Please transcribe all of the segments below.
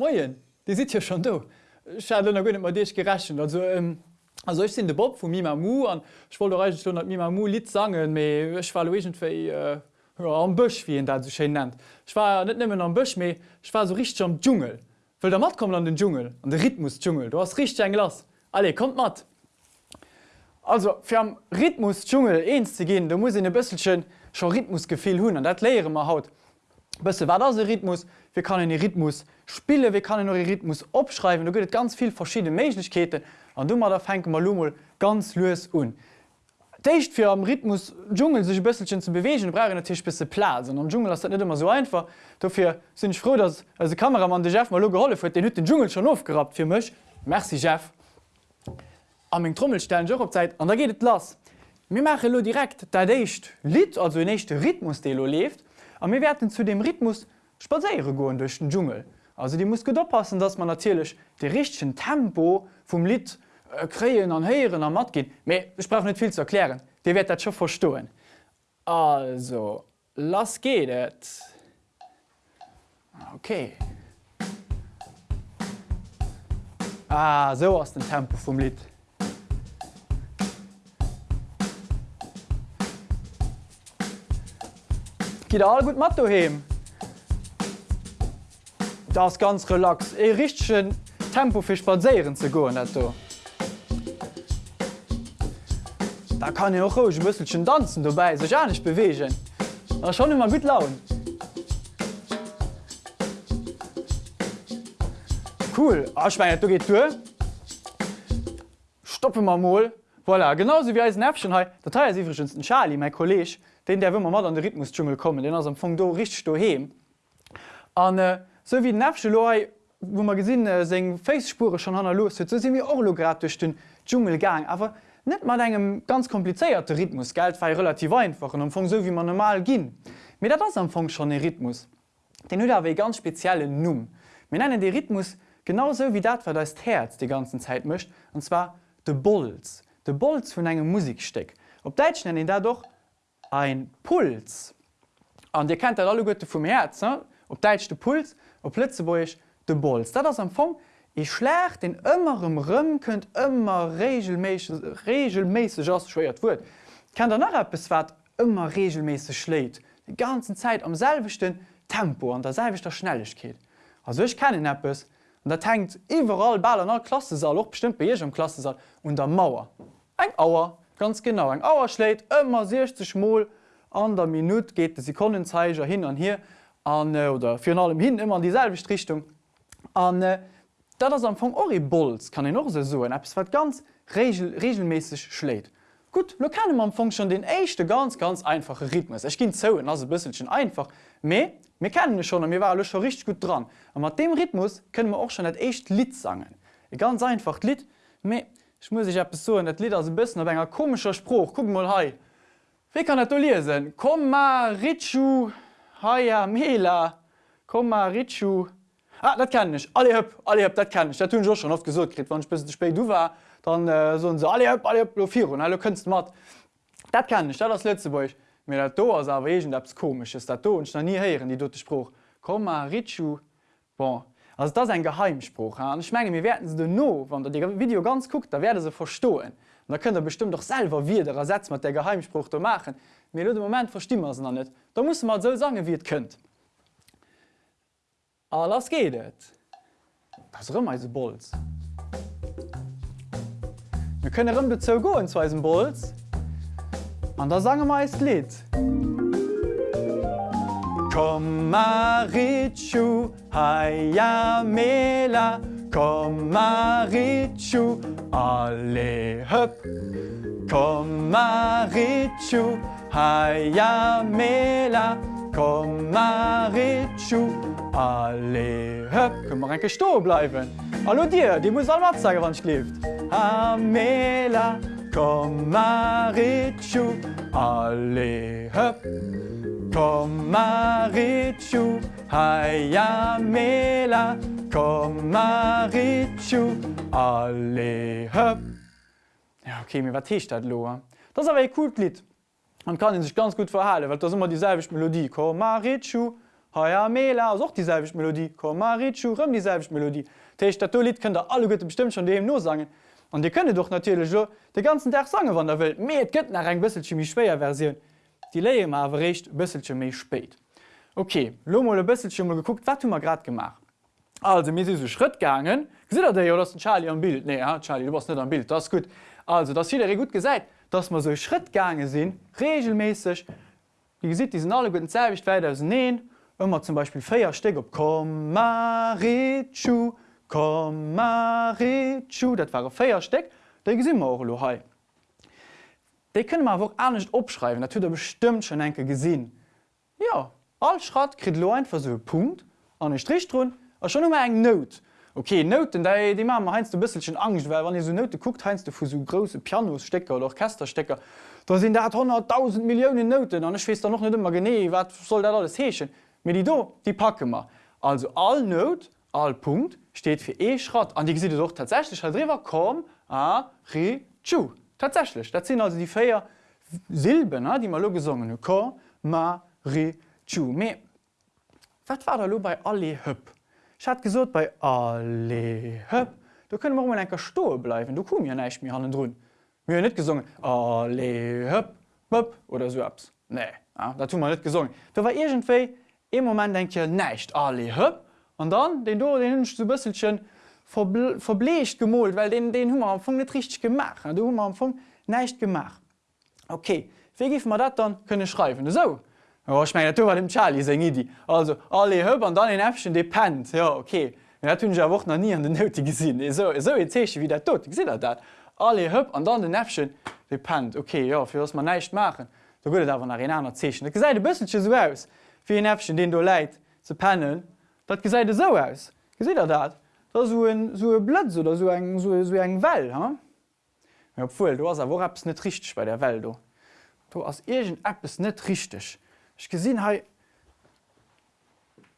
Moien, die sieht ja schon do. Schade gonne mat Dich gerechen. Also, ähm, also ich sinn de Bob vu Mi Mu an Schwol Mi Mu Lit sagen méi ech wargentéi äh, am Bëch wie en dat zu schen nennt. Ich war net nimmen am Bëch méi ich war so rich am Dschungel. Well der mat kommen an den Dschungel an de Rhythmus Dschungel. Du hast rich eng Glas. Alle kommt mat. Also fir am Rhythmus Dschungel eens ze gin, da muss in e bësselchen schon Rhythmusgefehl hunn an dat leere ma haut. Bësse war das Rhythmus, wie kann den Rhythmus spiele, wie kann den Rhythmus opschreiben, du gëtt ganz viel verschiedene Meiglichkeiten an dummer der fenke mal ganz loes un. Deicht fir am Rhythmus Dschungel sech bësselchen zu bewegen, bre der Tisch bisse Pla. am Dschungel das net immer so einfach. Dafür sind ich froh, dass als Kameramann de Chef mal geholle huet den den Dschungel schon aufgerat fir mech. Merci Chef. Am eng Trommelstellen Jo op Zeit an da geht et lass. Mi mache lo direkt dat déicht Lit also nächte Rhythmus de lo a mir werden zu dem Rhythmus spaéiere goen durch den Dschungel. Also die muss oppassen, dass man natürlich de richchten Tempo vum Lit äh, kreien an heieren am mat geht. ich brauch net viel zu erklären. De wird dat schon verstohlen. Also lass geht. Okay. Ah, so aus dem Tempo vom Lit. Geht all gut Matto hem. Das ganz relax. E richchen Tempo fir spaieren ze go net. Da kann ich auch ruhig ein bisschen tanzen dabei, sich auch nicht bewegen. Aber schon immer gut lauen. Cool, ich meine, du durch. Stoppen wir mal. Voilà, genauso wie als Näpfchen heute. Der ist übrigens ein Charlie, mein Kollege den der wmmer mat an den Rhythmusdschungel kommen, Den ass am Fong do rich do heem. An äh, so wie Nefsche Loi, wo man gesinn äh, seg Facepure schon han los, so si mir orlogratisch den Dschungelgang, aber net mat engem ganz kompliceéierte Rhythmus Geld war relativ einfach am Fong so wie man normal ginn. Dat das am Fong schon den Rhythmus. Den hue aéi ganz spezielle Numm. Men nennen de Rhythmus genauso wie dat war das Herz die ganzen Zeit mcht, und zwar de Bolz, de Bolz vun engem Musiksteck. Op Deitsch nennen da doch ein Puls. An Di kennt alle Gotte vum Herz op deitchte Puls op Plätze wo ich de Bolz. Dat am Fong ich schlächt den ëmmerem Rëm kënnt ëmmer regelméiseg ass schwiert wurt. Kan der nach bis wat ëmmer regelméise schläit. Die ganzen Zeit am selvechten Tempo an der selvichter Schnelligkeit. Also ich kenne Appppes und der tankt iwwerall ball an Klasse sal och bestimmt bei am Klasse sal und der Mauer. Eg Auer ganz genau eng Auer schläit ëmmer 60 Mol an der Minute geht de Sekundenzeiger hin an hier an äh, oder fir allem hin immer an dieselbe Richtung an äh, dat ass am vu Oribolz kann e noch so App wat ganz regel, regelmäßig schläit. Gut lo kann man fun schon den eischchte ganz ganz einfache Rhythmus. Ech ginn zouen as bisselchen einfach me mir kennen schon mir war schon richtig gut dran. Am mat dem Rhythmus können wir auch schon net echt Lit sangen. E ganz einfach Lit me Ich muss ich so net Lied as bisssen op enger komischer Spruch Gu mal hei. Wie kann net lesen? Komm ma Richu Haiia Mela Komm ma Richu ah, dat kann ich alle hab, alle hab, dat kann ich Dat tun schon oft gesucht krit wann bis spe du war dann äh, so se alle hab, alle Profil und alle kunst mat. Dat kann ich dat das letzte wo ich mir dat do asgent abs komisch ist dat do und nie heieren die dotte Spruch Komm ma Richu bon. Also das ein Geheimspruch ich menge mir werden sie no, wann der Video ganz guckt, da werde sie verstohlen. da könnt ihr bestimmt doch selber wieder ersetzt mit der Geheimspruch zu machen. mir den Moment verstimmen sie nicht. Da muss man so sagen wie ihr könnt. Alles geht es. Das ist Bolz. Wir können rum bezo go in zwei Bolz. Und da sagen wir es Lied. Kom Marichu Haia Mela Kom Marichu alle höpp Kom Marichu Haia Mela Kom Marichu alle höpp Kommmer enke sto bleiwen. Hallo Dir, Di muss all mat sage wann schlieft. Ha Mela Kom Marichu alle höpp. Kom Marichu Haia Mela Kom Marichu alle höpp. Ja, okay, mir wat techt dat loer. Das awer e cool Lit. Man kann sich ganz gut verhalen, weil das immer dieselbe Melodie Kom Marichu Haier Mela auch dieselbe Melodie Komarichu rum dieselbe Melodie. Teich dat Lied könnt alle Götte bestimmt schon dem nur sagen. Und die könne doch natürlich so den ganzen Tag sagen wann der Welt Me gëtt nach eng bisselchen mich schwer Version. Die Leie ma awerrecht bisselchen méi spät. Okay, Lomo bisselchen mal geguckt, wat mal grad gemacht. Also mir so Schritt gangen si der ja, das Charlie am Bild nee, ja, Charlie du was net am Bild das gut. Also das hier gut gesagt, dass man so Schrittgange sinn regelmäßig wie sieht diesen alle guten Zewicht weiter neen immer zum Beispiel Feierste op kom Marichu kom Marichu dat war Feiersteck der gesinn auch lo he. De können man wo an nicht opschreiben, dat er bestimmt schon enke gesinn. Ja all Schrat krit lo ein ver so Punkt an den Strichrun schon um eng Not. Okay Noten die Ma heinst du bisselchen Angst, weil wann so Note guckt heinst du vu so große Pianostecker oder Orchesterstecker, da sind der 100.000 Millionen Noten an schwst noch net immer gene, wat soll dat alles heechen? Mit die do die packe mal. Also all Not, all Punkt steht fir E-Schrott an die se doch tatsächlich drwer kom a Re chu. Tatsächlich Dat sind also die Féier Silben die mal lo gesungen Ko ma Re chu. Wat war da bei alle hëpp? Ich hat gesot bei alle höpp. Du können warum enker Sto bleiben. Du kom ja neich mir hannen runn. mir net gesungen alle höpp höpp oder so abs. Nee ja, da tu man net gesungen. Da war egentéi im moment denk je neicht alle höpp an dann den do den hunsch zu bësselchen verblecht gemolt, weil den den Hummer am Fong net richtig gemacht. Du Hummer am Fong neicht gemacht. Okay, wie gif man dat dann könne schreiben so. Oh, ich mein, war dem Charlie se Idi. Also alle hëpp an dann en Äfchen de pennt. Ja okay. Ja, hunn ja woch nie an den Note gesinn. so, so zeche wie der tot. si dat. Alle hëpp an dann den Äfchen de pennt. Okay ja, fir ass man neicht machen. Da got awer nach en aner zechen. Ge seit de bësselche so auss, fir en Äfchen den du leit ze pennen, dat gesäide so auss. Ge er dat? Da so en so e Blötz oder so eng so, so eng Well ha? Ja, Fuuel, du ass a wo net richg bei der Welt. Du, du ass egent Appppes richtech. Ich gesinn he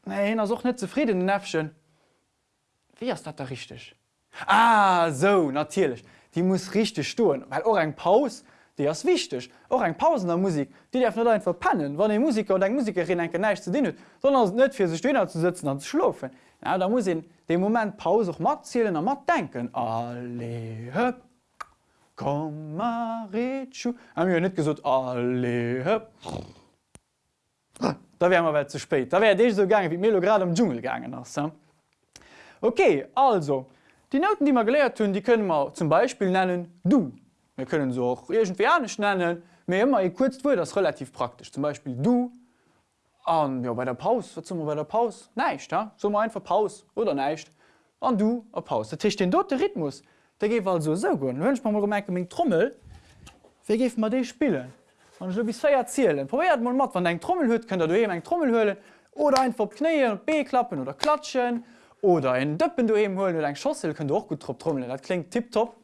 Nee er soch net zufrieden den Näfchen. Wie ist dat da richtig? Ah so natierlich. Die muss richtig stoen, weil auch eng Paus, die as wichtig. auch eng Pausen der Musik, die der net ein verpannen, wann die Musiker und eng Musikerin en neich zu dienen, sondern net fir se Stöner zu sitzen an zu schlufen. Ja, da muss in dem Moment Pause auch mat zielelen er mat denken alle höpp. Komm Marichu Am net gesot alle höpp. Da wärmer we zu spät. Da wär Dich so gang wie Melograd am Dschungel gegangen ass. Okay, also die Noten, die man geleert hunn, die können wir zum Beispiel nennen du. Wir können so auch irgendwianisch nennen, mir immer e kurz wo das relativ praktisch. Zum Beispiel du an ja, bei der Paus bei der Paus neicht ja? so einfach Paus oder neicht an du a Paus. Der Tisch den dote Rhythmus, der ge also so gut. Wünsch man mal gemerk Trommel, wie geft man de spielen? bis feier zielelen. Proiert man mat wann eng Trommel huet, könnt du eng Trommel höhlen oder ein vor Kneien Bklappen oder klatschen oder en Dëppen du em holen eng Schossel könnt auch gut trop trommeln. Dat klingt tipptop.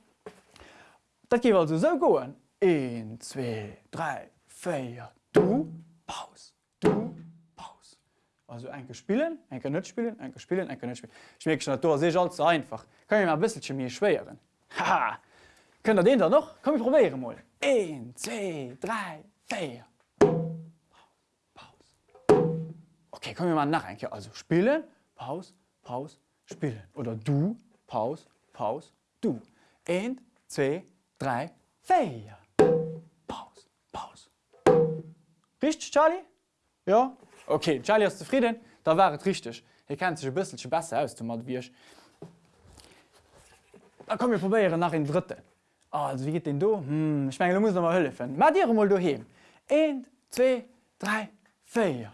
Dat gi also so goen. 1, 2, 3, feier du Paus du Paus. Also enke spielen, enke net spielen, enke spielen, enke net spielen. Schmeg Natur sech als einfach. Kan ma bisselchen mir schwieren. Haha! Könnt den da noch? Komm ich probieren mal. 1, 2, 3, 4. Okay, kommen wir mal nach. Also spielen, Paus, Paus, spielen. Oder du, Paus, Paus, du. 1, 2, 3, 4. Paus, Paus. Richtig, Charlie? Ja? Okay, Charlie ist zufrieden? Da war es richtig. Ihr kennt sich ein bisschen besser aus, du mal wie ich. Dann kommen wir probieren nach den dritten. Oh, wie geht den du? Hm, ich mein, muss noch mal hëllefen. Ma Dir mal du he. 1, 2, 3, 4.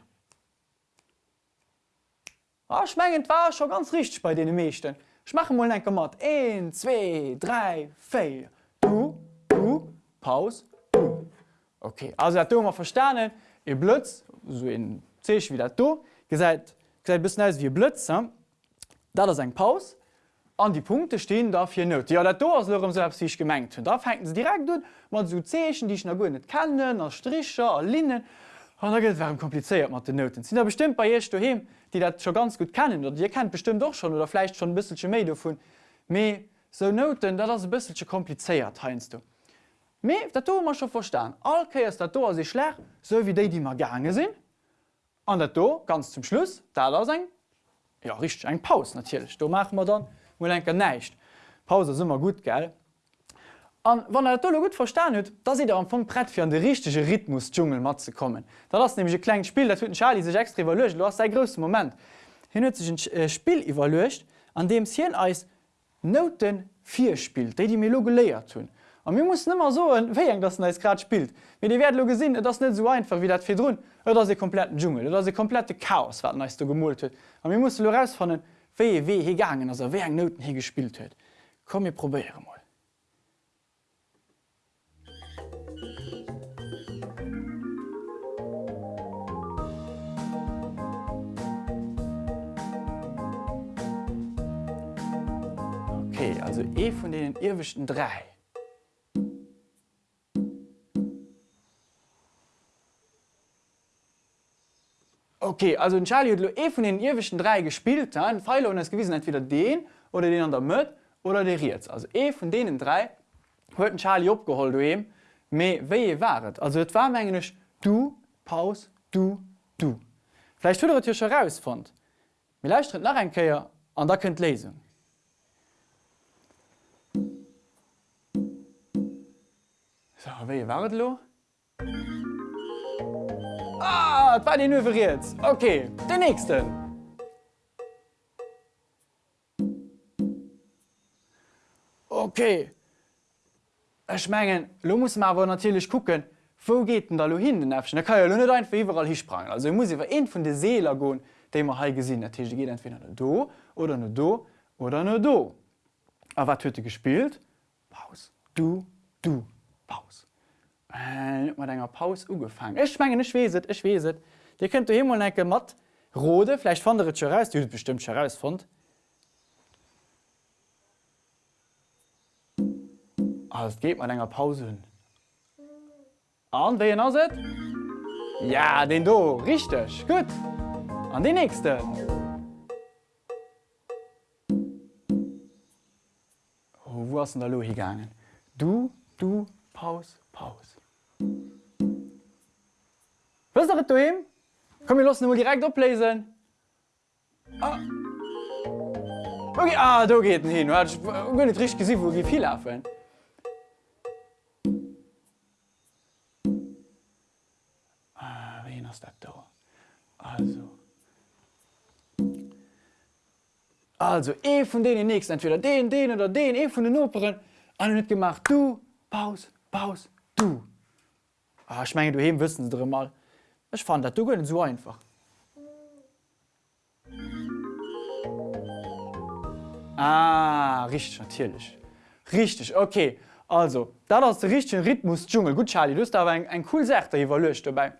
Oh, schmengend war schon ganz richtig bei den meeschten. Ich mache mal ein mat 1, 2, 3, 4. Du, du, Paus, du. Okay, also du mal verstanen e Blötz so in Zech wie dat du ge seid bis wie Blötz. Hm? Da das ein Paus an die Punkte stehen dafür not. Ja dat do selbst sich gemengt hun. Da fenken sie direkt du man so zechen, die ich na go net kennen, als Stricher, a Linnen. da geht waren kompliziert mat den Noten. Sind da bestimmt bei du hin, die dat schon ganz gut kennen oder ihr kennt bestimmt doch schon oder vielleicht schon ein bisschen me vu me so Noten, da das ein bisschen kompliziert heinst du. Me dat man schon verstan. Alke ist dat do se schlecht, so wie de die mal gange sind. an dat do ganz zum Schluss da da seg ja rich eng Paus natürlich. Do machen wir dann wo enker neicht Pause immer gut gell? An wann er tolle gut verstan huet da se er am vu brett fir an de richtige Rhythmus dschungel mat ze kommen. Da lass nämlich klein Spiel dat Charlie sech extra evalucht du hast sei größte moment. Hin sich ein äh, Spiel evalucht an dem hien als Noten 4 spielt déi die Melo geléiert tun Und mir muss nimmer so wéi eng dat als grad spielt. Wie die werden lo gesinn, dat net so einfach wie dat fir run oder se kompletten Dschungel oder se komplette Chaos wat ne du gemult huet. Und mir muss lo raus von den wee weh hegangen as wé eng Noten hier gespielt huet. Komm mir probere mal. Okay, also e von den irwischten drei. Okay, also Charlie hat eh von den irwischen drei gespielt ein Pfeil und es gewesen entweder den oder den an der Mö oder der jetzt. Also e von denen drei hue Charlie abgeholt du eben we waret. Also es war englisch du, Paus, du, du. Vielleicht tut ihr schon rausfund. Vielleicht nach ein Käier an da könnt lesen. So, we waret lo? Ah, war den nuiert. Okay, den nächsten. Okay. Ech menggen lo muss ma awer natürlich gucken, wo geht denn da lo hin den Äfschen? kann ja net ein iwwerall hisprang. Also muss iwwer en vun de Seeler goen, de immer ha gesinn der Tisch geht entweder do oder no do oder no do. A wat huete gespielt? Paus, du, du, Paus mat enger Paus ugefangen. Ech menggen ech weet ech weet. Di könnt du himmel enke mat Rode van der heraus du bestimmt herausfund. Als geht man enger Pause hun. An we as se? Ja, den do richtig gut. An die nächste. Oh, wo hast der Lo gegangen? Du, du, Paus, Paus. Was du hin? Komm mir los nur direkt oplesen. Ah. Okay, ah, du geht hin nicht richtig gesehen, wo wie viel laufen. Ah, hast da? Also. Also e von denen nächsten entweder den, den oder den e von den Operen an net gemacht du, Paus, Paus, du. Ah, ich meine du heben wissen sie mal. Ich fand dat du go so einfach. Ah, richtig natürlich. Richtig okay. Also da das der richtigen Rhythmus Dschungel gut Charlie du aber ein, ein cool Sache evaluiert dabei.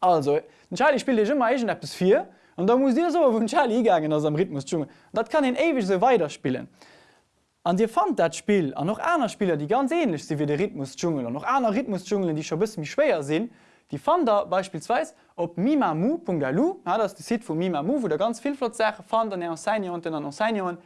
Also Charlie spielt ich immer bis 4 und da muss dir so von Charlie gegangen aus dem Rhythmus Dschungel. Das kann ihn ewig so weiterspielen. An dir fand dat Spiel an noch einer Spieler, die ganz ähnlich sind wie der Rhythmus Dschungel und noch einer Rhythmus Dschungeln, die schon bis mich schwerer sind, die fand da beispielsweise op mimamu.lu ja, das die Site von Mimamu, wo der ganz viel Flotsache fand an Enseignen und an Enseignen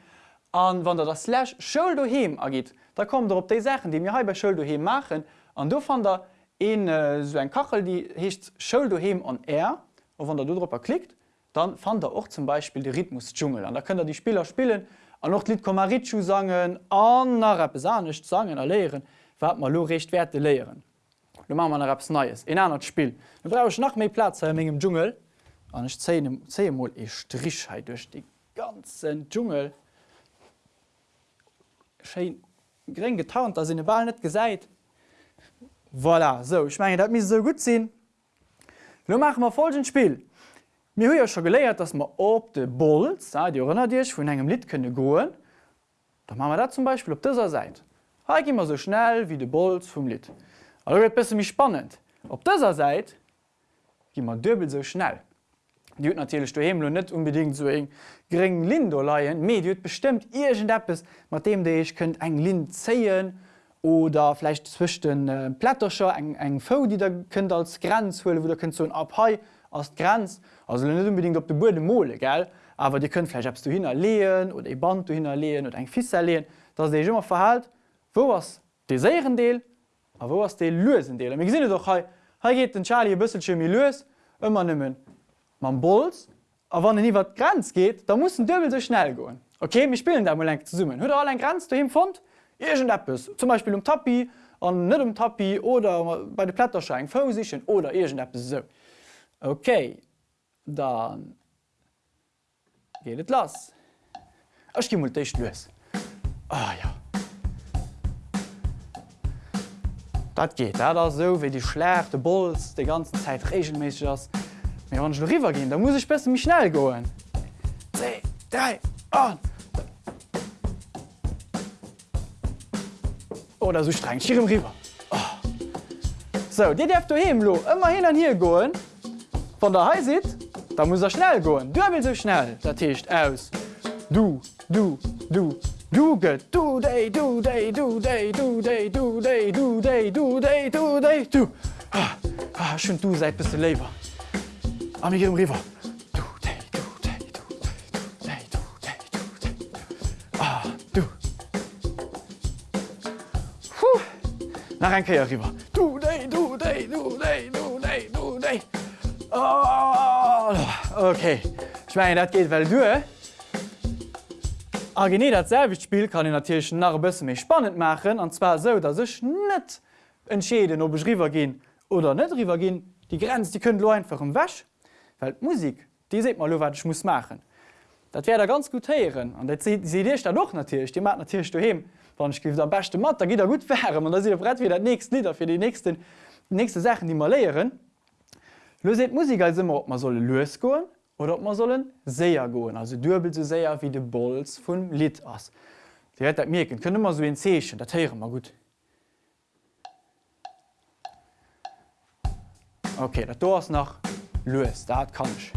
an wann der das Slash Schul duhem ergeht. Da kommt er op die Sachen, die mir he bei Schul duhem machen an du fand er in äh, so ein Kachel, die hecht Schul duhem an R und wann der du drüber klickt, dann fand er auch zum Beispiel die Rhythmus Dschungel an da könnt er die Spieler spielen, an noch Lied Komarichu sangen an Rapesanisch sangen erleeren, wat man lo recht Werte leieren. Du ma man Raps Neues. In einer Spiel. Du brauch nach méi Platz mégem Dschungel an ich Zemol e Strichheit durch die ganzen Dschungel gering getaunt, as in de Wahl net gesäit. Voilà, so ich meine dat mis so gut sinn. Lo mach ma folgend Spiel. Mir huier schon geléiert, dats ma op de Bolz Di rënner Dich vun engem Lit kënne goen, da ma dat zum Beispiel op dëser seit. Ha immer so schnell wie de Bolz vum Lit. Allet bisse mich spannend. Op dëser seit gi man dëbel so schnell. Di huet natürlich du hemlo net unbedingt so eng gering Lindo leiien, Me huet bestimmt Appppes, mat dem de ich könntnt eng Lind zeien oder vielleicht zwichten äh, Plätterscher eng eng Fo, die der kënnt als Grenz hole, wo der könnt so ein Abhai as Grenz also net unbedingt op de Bude mole ge, aber die können vielleicht du hinerleen oder e Band du oder eng fi erleen, dats de immer verhalt, wo was de seieren Deel aber wo ist die Lösung? Wir sehen doch, hier, geht den Charlie ein e bisschen mehr los, immer e nehmen man Bolz, aber wenn er über die Grenze geht, dann muss ein Dübel so schnell gehen. Okay, wir spielen da mal zusammen. Hört ihr alle eine Grenze daheim gefunden? Irgendetwas, zum Beispiel um Tappi und nicht um Tappi oder bei der Blätterschein, Fausichen, oder irgendetwas so. Okay, dann geht es los. Ich gehe mal die los. Ah ja. Das geht. Das ist so, wie die Schläge, die Bolz, die ganze Zeit regelmäßig ist. Aber wenn ich rüber gehe, dann muss ich besser mich schnell gehen. Zwei, drei, und... Oh, Oder so streng ich hier rüber. Oh. So, die darf daheim lo. immer hin und hier gehen. Von der High sieht, dann muss er schnell gehen. Du willst so schnell. Das heißt aus. Du, du, du, du get du day du day du day du day du day du day du day du day du schon du seit bist du lever Am im River nach ein Käier river du day du day du day du day du day okay ich meine dat geht weil du eh? A gene dat Selwichtspiel kann in Tierchen nach bësse méi spannend machen, an zwar so dat sech net entschäden ob River gin oder River gin, die Grenz die können lo einfach um wäsch, Weil Musik die se mal wat ich muss machen. Dat wär ganz gut heieren an se Dich da doch natürlich. Die mat natürlich du hem, wann ich der beste Mat, da gi er gut wärm, da se brett wie der nächst Lieder fir die nächsten nächste Sachen die mal leieren. Lo se Musik als immer op man loes goen oder ob man sollen séier goen, also dubel ze séier wie de Bolz vun Lit ass. Di dat mirken kënne man so en Zeechen, dat heiere mal gut. Okay, dat do ass nach dat kann ich.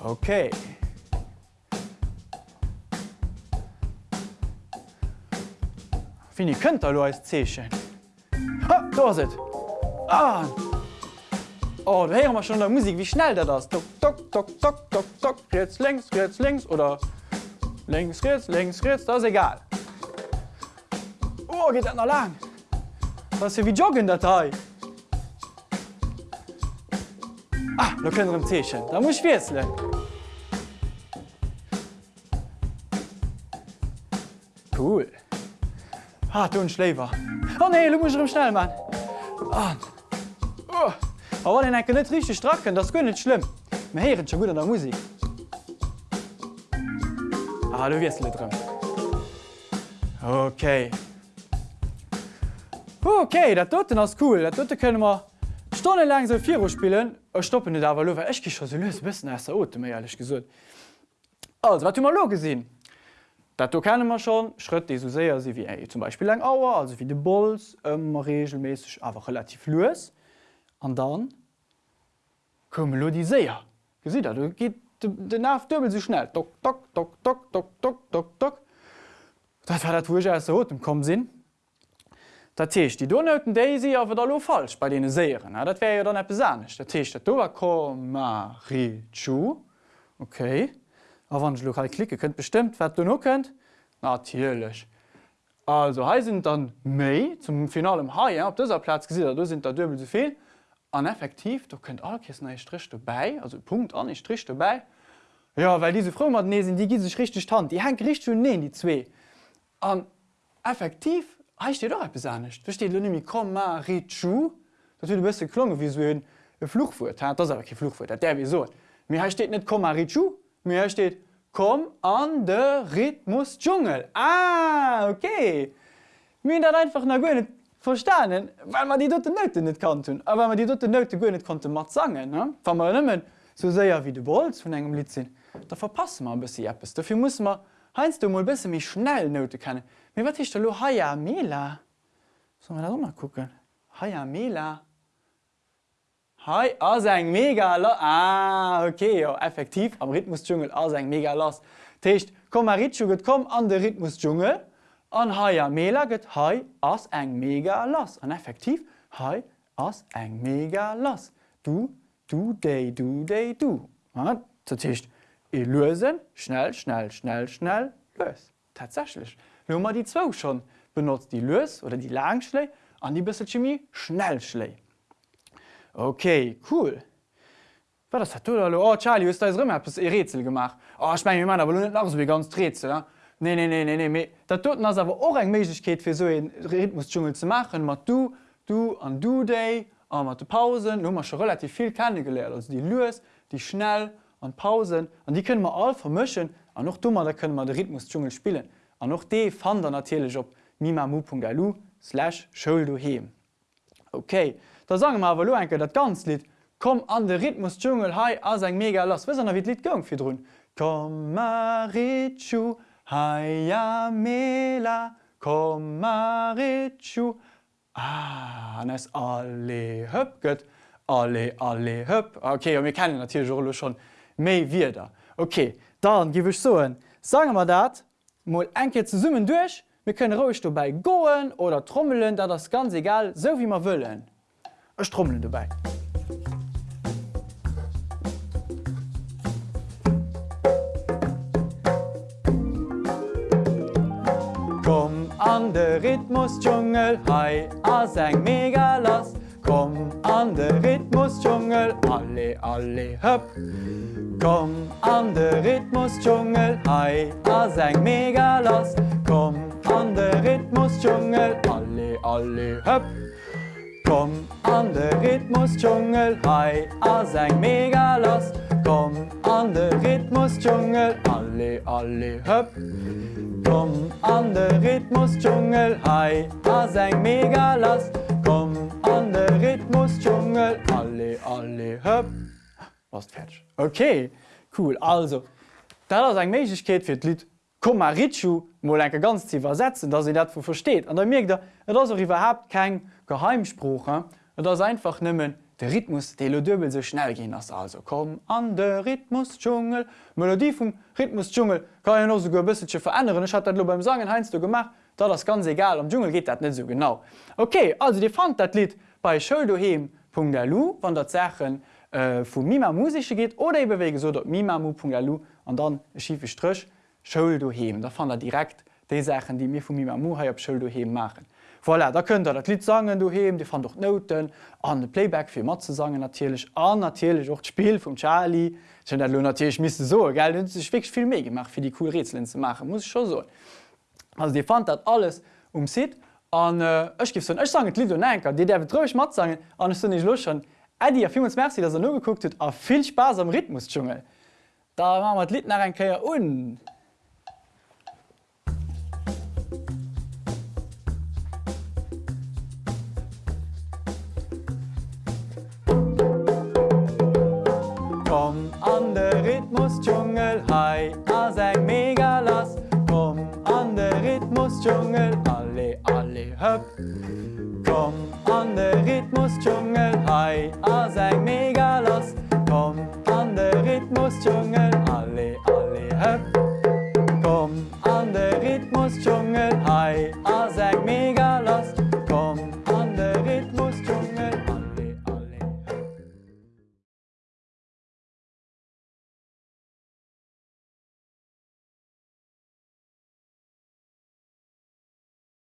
Okay. Fin ich kënnt lo als Zeechen. Ha, do se. Ah. Oh, da hören wir schon der Musik, wie schnell der das. Tok, tok, tok, tok, tok, tok, rechts, links, rechts, links oder links, rechts, links, rechts, das ist egal. Oh, geht das noch lang. Das ist ja wie Joggen, der Teil. Ah, da können wir im Tischen. Da muss ich wechseln. Cool. Ah, du ein Schläfer. Oh nee, du musst schnell machen. an. Oh. A wann en enke net richchte Stracken, dat gënnet schlimm. Me heieren scho gut an der Musik. Ah, du wiest letrem. Okay. Okay, dat doten ass cool, dat dotte kënne mar Stonne lang se Viro spielen e stoppen dawer awer lower Echke cho se loes bëssen ass der Ote méi alech gesot. Also wat du mal lo gesinn? Du kennen man schon Schritt die so séier se wie ey, zum Beispiel lang Auer, also wie de Bolz ëmmer regelmäßig awer relativ loes an dann kom lo die séier. Gesi du geht den nach dubel so schnell do, do, do, do, do, do, do, do. Dat war dat wo so dem kom sinn. Dat techt die Donnoten Daisy awer da lo falsch bei de Säieren. Dat wär ja dann net besannecht. Dat techt dat dower kom Marichu Okay a wann lokal klicke könnt bestimmt wat du no könnt natierlech. Also he sind dann méi zum finalem Haiier op dëser Platz gesi, du sind dubel soviel. So an effektiv du könnt all kissen strich dabei also Punkt an ich strich dabei. Ja weil diese Frau ne sind die gi sich richtig stand die hängt richtig schon ne die zwei. An effektiv dir doch besanigt versteht du nämlich kom richu. Dat du bist klonge wie so ein Fluchfu das aber kein Fluchfu der wieso mir steht net kom richu mir steht kom an de Rhythmus dschungel ah okay mir dat einfach na go verstanen, weil man die dotte Note net kann tun. Aber man die dotte go net konnte mat sagen Wa man ëmmen so séier wie de Bolz vun engem Lit sinn. Da verpasse man bis Appppes. Dafür muss man heinst du mal bisse mich schnell Note kennen. Mir wat ich lo Haiia Mela so man da mal gucken. Haiia Mela. Hoi, Ausang mega los. Ah, okay, ja, effektiv am Rhythmusdschungel Ausang mega los. Techt, komm Marichu komm an den Rhythmusdschungel. An heuer Mela geht hoi aus eng mega los. Und effektiv hoi aus eng mega los. Du, du, day, du, day, du. Ja, so ich lösen, schnell, schnell, schnell, schnell, lös. Tatsächlich. Nur wir die zwei schon. Benutzt die Lös oder die Langschlei und die bisschen Chemie schnell schlei. Okay, cool. Was das hat du oh, Charlie ist da e Rätsel gemacht. Oh, ich mein, Mann, aber nicht nach wie ganz Rätsel. Ja? Nee, nee, nee, nee, nee. Dat tut ass awer och eng Meigkeet fir so en Rhythmusdschungel ze machen, mat du, du an du Day, a mat de Pausen, no schon relativ viel kennen geleert, als die Lues, die schnell an Pausen, an die können man all vermschen, an noch dummer da können man den Rhythmusdschungel spielen. An noch de fan der natürlich op mimamu.lu/show du he. Okay, da sagen ma lo enke dat ganz Lied, kom an de Rhythmusdschungel hai as eng mega lass, wie wie Lied gang fir run. Komm Marichu, Haia mela kom Marichu Ah an es alle hëpp gëtt alle alle hëpp. Okay mir kennen natürlich Jolo schon méi wie da. Okay, dann giwech soen. Sagen wir dat Mol enke ze summen duch, mir können rouch du bei goen oder trommelen, da das ganz egal so wie man wëllen. Ech trommeln du bei. an de Rhythmusdschungel Hai as eng mega lass. Komm an de Rhythmusdschungel alle alle höpp Komm an de Rhythmusdschungel Hai as eng mega lass. Komm an de Rhythmusdschungel alle alle höpp Komm an de Rhythmusdschungel Hai as eng mega lass Komm an de Rhythmusdschungel alle alle höpp. Komm an de Rhythmusdschungel Hai as eng mega lass Komm an de Rhythmusdschungel alle alle höpp Was fertig. Okay, cool also Da ass eng Meigkeet fir d Lied Komm a Richu mo enke ganz ziwer setzen, dat se dat vu versteht. An der mir da ass überhaupt kein Geheimspruch dats einfach nimmen De Rhythmus de lo dubel se schnell gin ass also kom an de Rhythmusdschungel Melodie vum Rhythmusdschungel kann ja no go bëssesche verändern hat dat lo beim sagen heinst du gemacht, dat das ganz egal am Dschungel geht dat net so genau. Okay, also Di fand dat Lied bei Schuldohem.lu wann der Zechen äh, vu Mima musische geht oder e bewege so dat mimamu.lu an dann schiefe strch Schuldohem. Da fan er direkt de Sachen, die mir vu Mimamu ha op machen. Voilà, da könnt ihr dat Lied sagen du he, die fan doch Noten an den Playback fir mat ze natürlich an natürlich auch Spiel vom Charlie natürlich miss so geilch viel mé gemacht fir die cool Rätseln zu machen muss ich schon so. Also die fand dat alles um si an Ech gi Ech sagen Lied enker, Di der betreuch mat sagen an nicht los schon Ädi a 5 Merc, dat er no geguckt a viel Spaß am Rhythmusdschungel. Da war mat Lied nach ein un. Rhythmusdschungel Hai